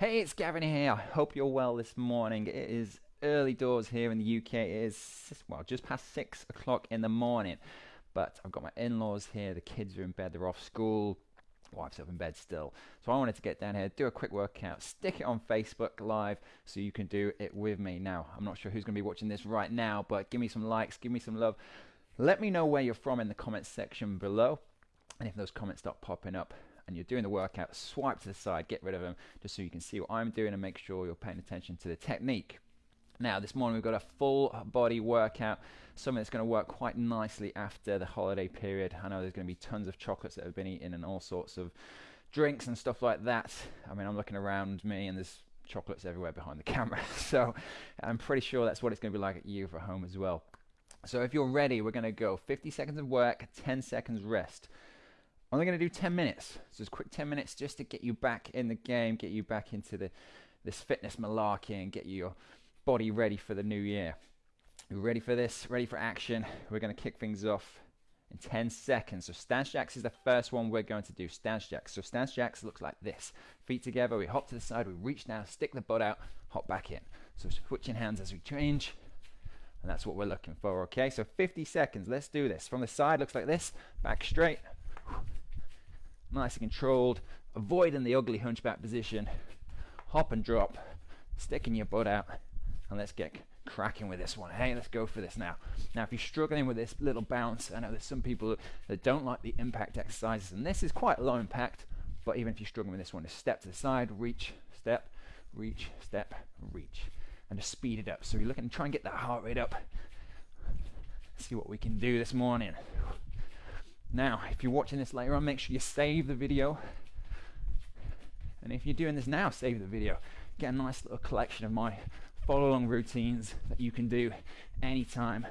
Hey, it's Gavin here. I hope you're well this morning. It is early doors here in the UK. It is, well, just past six o'clock in the morning. But I've got my in laws here. The kids are in bed, they're off school. Wife's up in bed still. So I wanted to get down here, do a quick workout, stick it on Facebook Live so you can do it with me. Now, I'm not sure who's going to be watching this right now, but give me some likes, give me some love. Let me know where you're from in the comments section below. And if those comments start popping up, and you're doing the workout, swipe to the side, get rid of them, just so you can see what I'm doing and make sure you're paying attention to the technique. Now, this morning we've got a full body workout, something that's going to work quite nicely after the holiday period. I know there's going to be tons of chocolates that have been eaten and all sorts of drinks and stuff like that. I mean, I'm looking around me and there's chocolates everywhere behind the camera, so I'm pretty sure that's what it's going to be like at you for home as well. So if you're ready, we're going to go 50 seconds of work, 10 seconds rest only going to do 10 minutes. So just quick 10 minutes just to get you back in the game, get you back into the this fitness malarkey and get your body ready for the new year. You ready for this? Ready for action? We're going to kick things off in 10 seconds. So stance jacks is the first one we're going to do. Stance jacks. So stance jacks looks like this. Feet together, we hop to the side, we reach down, stick the butt out, hop back in. So switching hands as we change. And that's what we're looking for, okay? So 50 seconds. Let's do this. From the side, looks like this. Back straight nice and controlled, avoiding the ugly hunchback position, hop and drop, sticking your butt out, and let's get cracking with this one. Hey, let's go for this now. Now, if you're struggling with this little bounce, I know there's some people that don't like the impact exercises, and this is quite low impact, but even if you're struggling with this one, just step to the side, reach, step, reach, step, reach, and just speed it up. So you're looking to try and get that heart rate up. See what we can do this morning. Now, if you're watching this later on, make sure you save the video. And if you're doing this now, save the video. Get a nice little collection of my follow along routines that you can do anytime.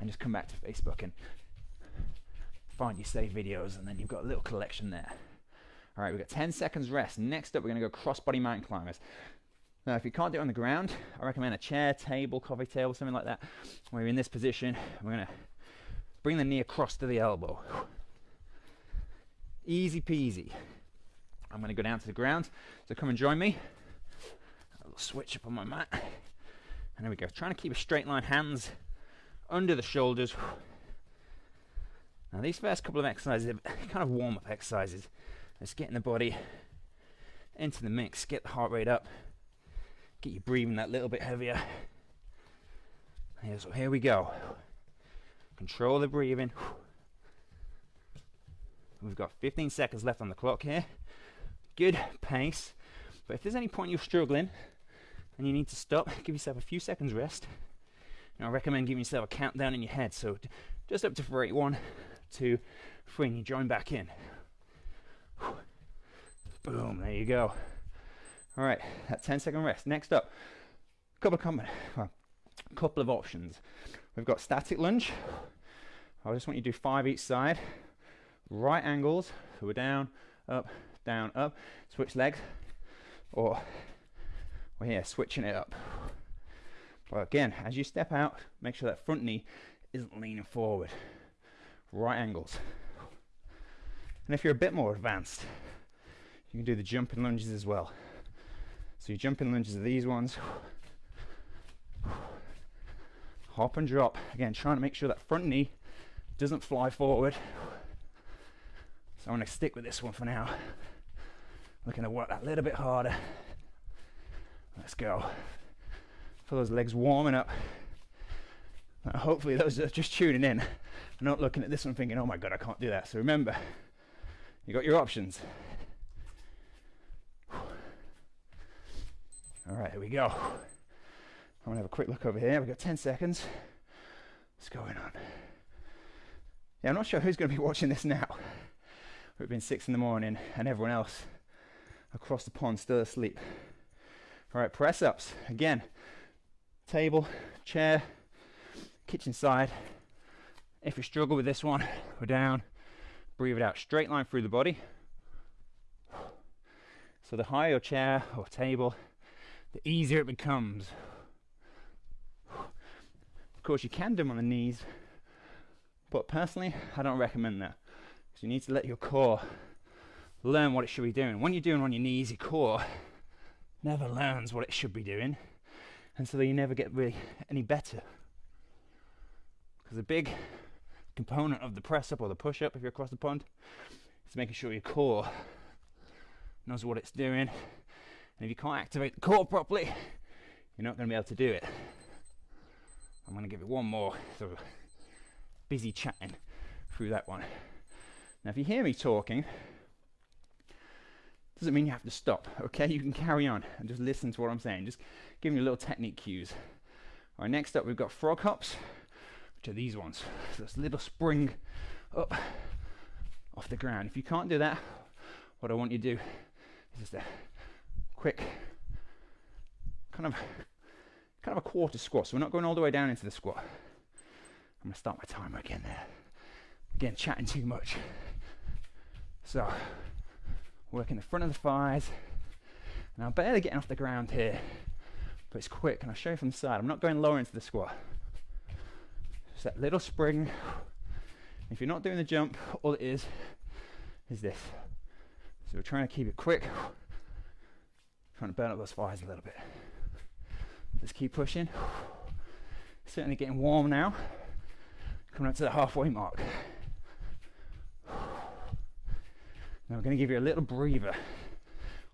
And just come back to Facebook and find your saved videos, and then you've got a little collection there. All right, we've got 10 seconds rest. Next up, we're going to go cross body mountain climbers. Now, if you can't do it on the ground, I recommend a chair, table, coffee table, something like that. Where you're in this position, we're going to Bring the knee across to the elbow. Easy peasy. I'm going to go down to the ground. So come and join me. A little switch up on my mat. And there we go. Trying to keep a straight line, hands under the shoulders. Now these first couple of exercises are kind of warm up exercises. Just getting the body into the mix, get the heart rate up, get you breathing that little bit heavier. so here we go. Control the breathing. We've got 15 seconds left on the clock here. Good pace. But if there's any point you're struggling and you need to stop, give yourself a few seconds rest. And I recommend giving yourself a countdown in your head. So just up to three. One, two, three, and you join back in. Boom, there you go. All right, that 10 second rest. Next up, couple of, well, couple of options. We've got static lunge. I just want you to do five each side. Right angles, so we're down, up, down, up. Switch legs, or we're here switching it up. But again, as you step out, make sure that front knee isn't leaning forward. Right angles. And if you're a bit more advanced, you can do the jumping lunges as well. So your jumping lunges are these ones hop and drop. Again, trying to make sure that front knee doesn't fly forward. So I'm to stick with this one for now. Looking to work that a little bit harder. Let's go. For those legs warming up. Now hopefully those are just tuning in, not looking at this one thinking, oh my god, I can't do that. So remember, you got your options. All right, here we go. I'm gonna have a quick look over here. We've got 10 seconds. What's going on? Yeah, I'm not sure who's to be watching this now. It's been six in the morning and everyone else across the pond still asleep. All right, press ups. Again, table, chair, kitchen side. If you struggle with this one, we're down, breathe it out. Straight line through the body. So the higher your chair or table, the easier it becomes course, you can do them on the knees, but personally, I don't recommend that because you need to let your core learn what it should be doing. When you're doing on your knees, your core never learns what it should be doing, and so you never get really any better. Because a big component of the press up or the push up, if you're across the pond, is making sure your core knows what it's doing. And if you can't activate the core properly, you're not going to be able to do it. I'm going to give it one more sort of busy chatting through that one. Now, if you hear me talking, doesn't mean you have to stop, okay? You can carry on and just listen to what I'm saying. Just giving you a little technique cues. All right, next up we've got frog hops, which are these ones. So this little spring up off the ground. If you can't do that, what I want you to do is just a quick kind of kind of a quarter squat. So we're not going all the way down into the squat. I'm gonna start my timer again there. Again, chatting too much. So working the front of the thighs. And I'm barely getting off the ground here, but it's quick. And I'll show you from the side. I'm not going lower into the squat. Just that little spring. If you're not doing the jump, all it is is this. So we're trying to keep it quick, trying to burn up those thighs a little bit. Keep pushing. Certainly getting warm now. Coming up to the halfway mark. Now we're going to give you a little breather.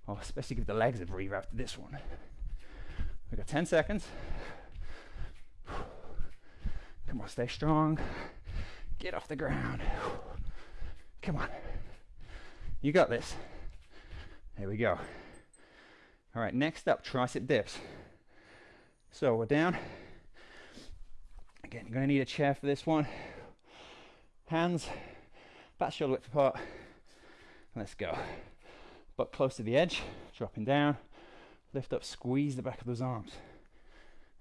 I'll especially give the legs a breather after this one. We've got 10 seconds. Come on, stay strong. Get off the ground. Come on. You got this. Here we go. All right, next up, tricep dips. So we're down. Again, you're going to need a chair for this one. Hands, back shoulder width apart. Let's go. Butt close to the edge, dropping down. Lift up, squeeze the back of those arms.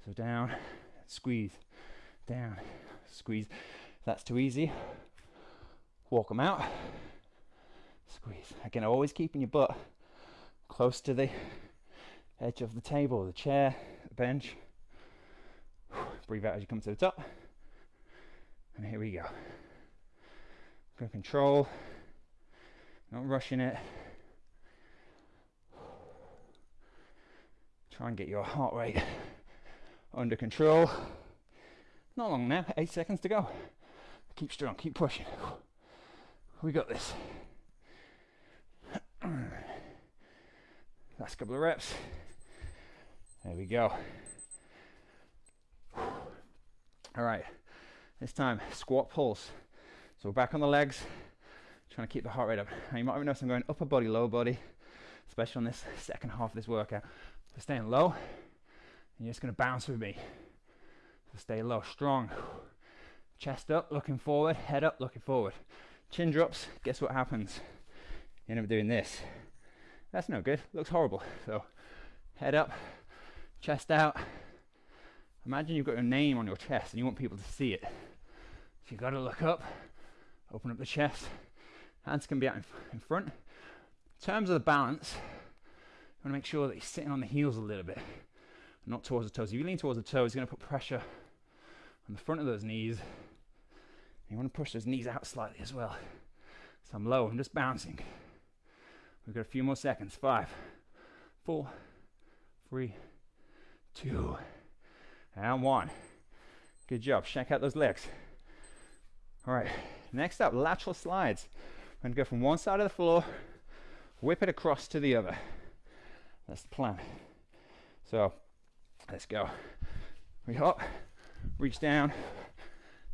So down, squeeze, down, squeeze. If that's too easy, walk them out. Squeeze. Again, always keeping your butt close to the edge of the table, the chair, bench. Breathe out as you come to the top. And here we go. Go control not rushing it. Try and get your heart rate under control. Not long now, eight seconds to go. Keep strong, keep pushing. We got this. Last couple of reps. There we go. All right, this time squat pulse. So we're back on the legs, trying to keep the heart rate up. Now you might have noticed I'm going upper body, lower body, especially on this second half of this workout. So staying low, and you're just to bounce with me. So stay low, strong. Chest up, looking forward, head up, looking forward. Chin drops, guess what happens? You end up doing this. That's no good, looks horrible. So head up, chest out. Imagine you've got your name on your chest and you want people to see it. So you've got to look up, open up the chest, Hands can be out in, in front. In terms of the balance, you want to make sure that you're sitting on the heels a little bit, not towards the toes. If you lean towards the toes, you're going to put pressure on the front of those knees. You want to push those knees out slightly as well. So I'm low, I'm just bouncing. We've got a few more seconds. Five, four, three, two, and one. Good job. Check out those legs. All right, next up, lateral slides. I'm to go from one side of the floor, whip it across to the other. That's the plan. So let's go. We hop, reach down.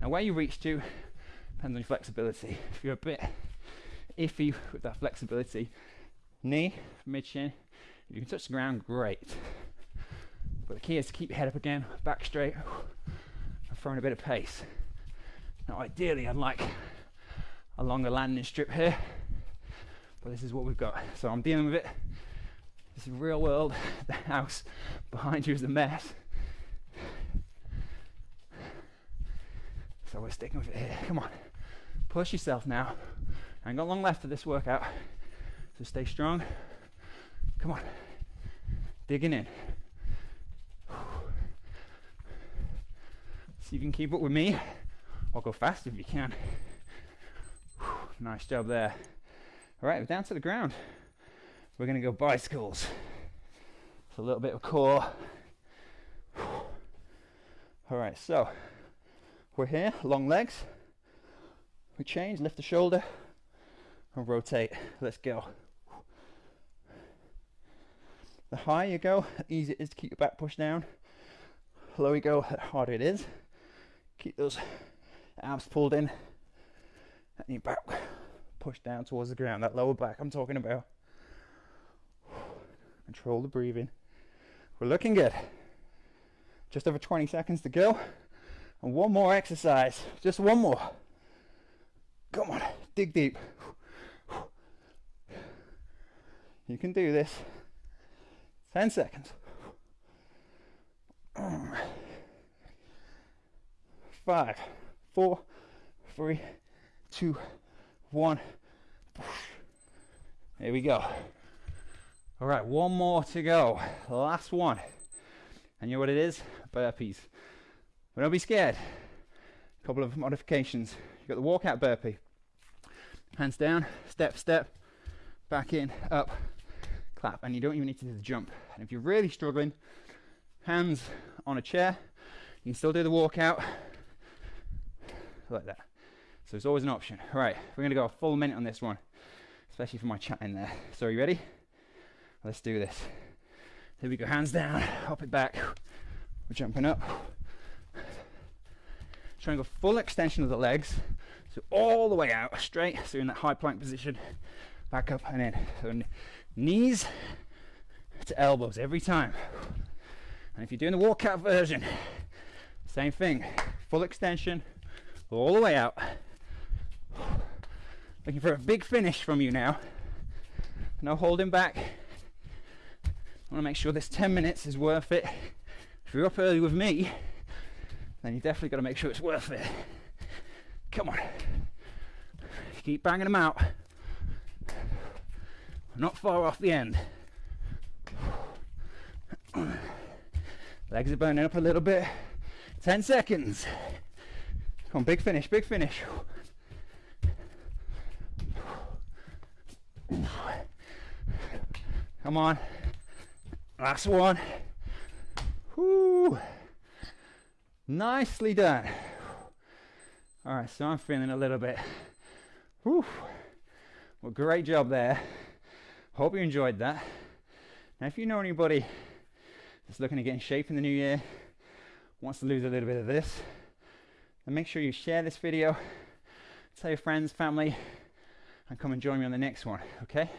Now where you reach to depends on your flexibility. If you're a bit iffy with that flexibility, knee, mid shin, if you can touch the ground, great. But the key is to keep your head up again, back straight, and throwing a bit of pace. Now ideally I'd like a longer landing strip here. But this is what we've got. So I'm dealing with it. This is real world. The house behind you is a mess. So we're sticking with it here. Come on. Push yourself now. I ain't got long left of this workout. So stay strong. Come on. Digging in. See if you can keep up with me. Or go fast if you can. Nice job there. All right, we're down to the ground. We're going to go bicycles. So a little bit of core. All right, so we're here, long legs. We change, lift the shoulder and rotate. Let's go. The higher you go, the easier it is to keep your back pushed down. The lower you go, the harder it is. Keep those abs pulled in and your back pushed down towards the ground. That lower back I'm talking about. Control the breathing. We're looking good. Just over 20 seconds to go. And one more exercise. Just one more. Come on, dig deep. You can do this. 10 seconds. Mm. Five, four, three, two, one. Here we go. All right, one more to go. Last one. And you know what it is? Burpees. But don't be scared. A couple of modifications. You've got the walkout burpee. Hands down, step, step, back in, up, clap. And you don't even need to do the jump. And if you're really struggling, hands on a chair, you can still do the walkout like that. So it's always an option. All right, we're going to go a full minute on this one, especially for my chat in there. So are you ready? Let's do this. Here we go, hands down, hop it back. We're jumping up. Trying to go full extension of the legs. So all the way out, straight. So in that high plank position, back up and in. So knees to elbows every time. And if you're doing the walkout version, same thing. Full extension, all the way out. Looking for a big finish from you now. No holding back. I want to make sure this 10 minutes is worth it. If you're up early with me, then you definitely got to make sure it's worth it. Come on. Keep banging them out. Not far off the end. Legs are burning up a little bit. 10 seconds. Come on, big finish, big finish. Come on. Last one. Whoo. Nicely done. All right, so I'm feeling a little bit. Whew. Well, great job there. Hope you enjoyed that. Now, if you know anybody that's looking to get in shape in the new year, wants to lose a little bit of this, then make sure you share this video, tell your friends, family, and come and join me on the next one, okay?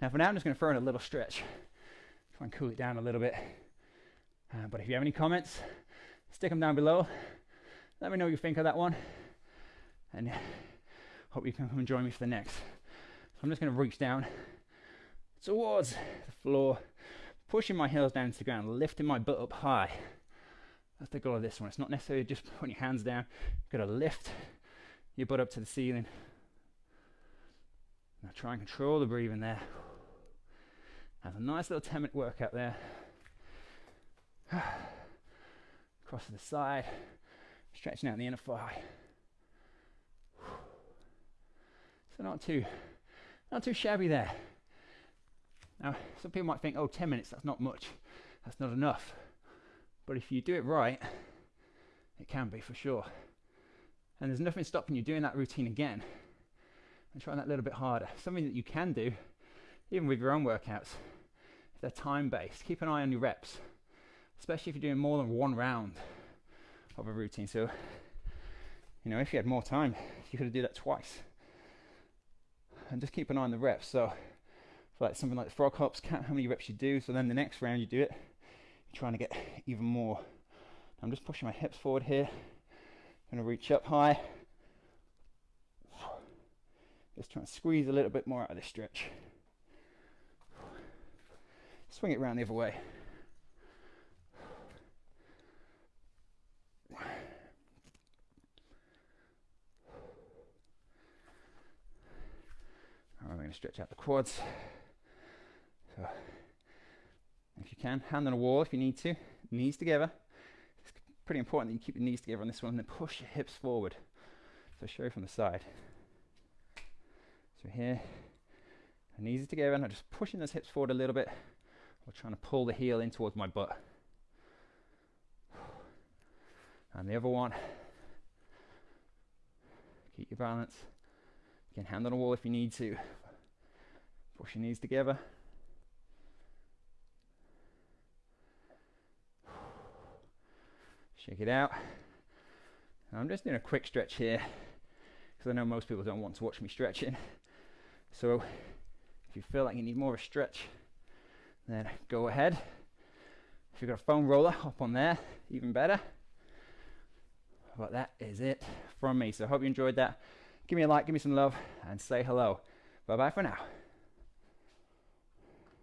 Now, for now, I'm just going to throw in a little stretch, try and cool it down a little bit. Uh, but if you have any comments, stick them down below. Let me know what you think of that one, and hope you can come and join me for the next. So I'm just going to reach down towards the floor, pushing my heels down to the ground, lifting my butt up high. That's the goal of this one. It's not necessarily just putting your hands down. You've got to lift your butt up to the ceiling. Now try and control the breathing there. Have a nice little 10 minute workout there. Across to the side, stretching out the inner thigh. So not too, not too shabby there. Now, some people might think, oh, 10 minutes, that's not much. That's not enough. But if you do it right, it can be for sure. And there's nothing stopping you doing that routine again and trying that a little bit harder. Something that you can do, even with your own workouts, if they're time based. Keep an eye on your reps, especially if you're doing more than one round of a routine. So, you know, if you had more time, you could do that twice. And just keep an eye on the reps. So, like something like frog hops, count how many reps you do. So then the next round you do it, trying to get even more. I'm just pushing my hips forward here. Going to reach up high. Just trying to squeeze a little bit more out of this stretch. Swing it around the other way. We're going to stretch out the quads. So, if you can, hand on a wall if you need to, knees together. It's pretty important that you keep your knees together on this one and then push your hips forward. So, show from the side. So, here, knees are together, and I'm just pushing those hips forward a little bit, We're trying to pull the heel in towards my butt. And the other one. Keep your balance. You can hand on a wall if you need to. Push your knees together. Shake it out. I'm just doing a quick stretch here because I know most people don't want to watch me stretching. So if you feel like you need more of a stretch, then go ahead. If you've got a foam roller, hop on there, even better. But that is it from me. So I hope you enjoyed that. Give me a like, give me some love, and say hello. Bye bye for now.